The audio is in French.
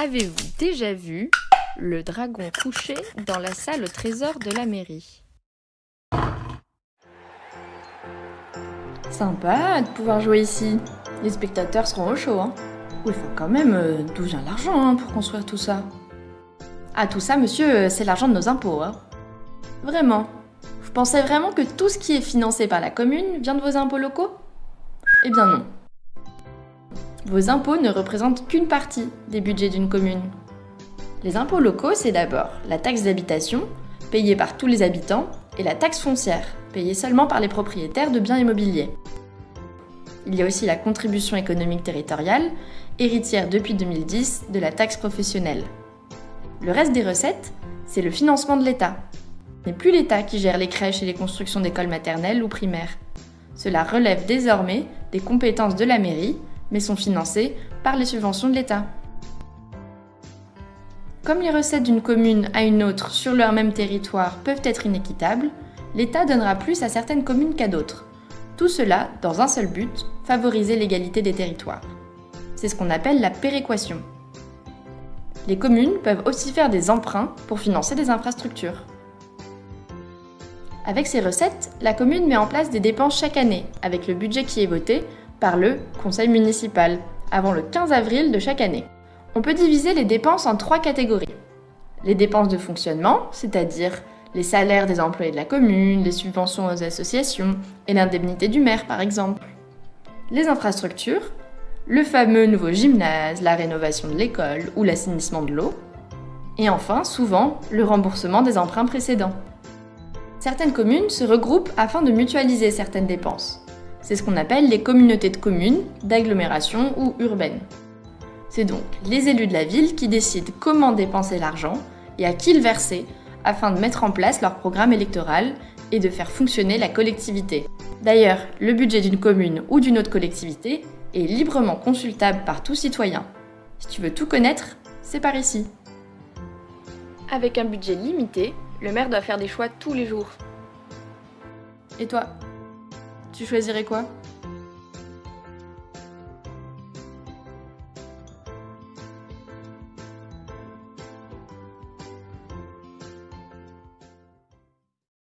Avez-vous déjà vu le dragon couché dans la salle au trésor de la mairie? Sympa de pouvoir jouer ici. Les spectateurs seront au chaud, hein. Oui, enfin quand même, euh, d'où vient l'argent hein, pour construire tout ça? Ah, tout ça, monsieur, euh, c'est l'argent de nos impôts, hein. Vraiment Vous pensez vraiment que tout ce qui est financé par la commune vient de vos impôts locaux? Eh bien non. Vos impôts ne représentent qu'une partie des budgets d'une commune. Les impôts locaux, c'est d'abord la taxe d'habitation, payée par tous les habitants, et la taxe foncière, payée seulement par les propriétaires de biens immobiliers. Il y a aussi la contribution économique territoriale, héritière depuis 2010 de la taxe professionnelle. Le reste des recettes, c'est le financement de l'État. Ce n'est plus l'État qui gère les crèches et les constructions d'écoles maternelles ou primaires. Cela relève désormais des compétences de la mairie, mais sont financées par les subventions de l'État. Comme les recettes d'une commune à une autre sur leur même territoire peuvent être inéquitables, l'État donnera plus à certaines communes qu'à d'autres. Tout cela dans un seul but, favoriser l'égalité des territoires. C'est ce qu'on appelle la péréquation. Les communes peuvent aussi faire des emprunts pour financer des infrastructures. Avec ces recettes, la commune met en place des dépenses chaque année, avec le budget qui est voté par le conseil municipal, avant le 15 avril de chaque année. On peut diviser les dépenses en trois catégories. Les dépenses de fonctionnement, c'est-à-dire les salaires des employés de la commune, les subventions aux associations et l'indemnité du maire par exemple. Les infrastructures, le fameux nouveau gymnase, la rénovation de l'école ou l'assainissement de l'eau. Et enfin, souvent, le remboursement des emprunts précédents. Certaines communes se regroupent afin de mutualiser certaines dépenses. C'est ce qu'on appelle les communautés de communes, d'agglomération ou urbaines. C'est donc les élus de la ville qui décident comment dépenser l'argent et à qui le verser afin de mettre en place leur programme électoral et de faire fonctionner la collectivité. D'ailleurs, le budget d'une commune ou d'une autre collectivité est librement consultable par tout citoyen. Si tu veux tout connaître, c'est par ici. Avec un budget limité, le maire doit faire des choix tous les jours. Et toi? Tu choisirais quoi?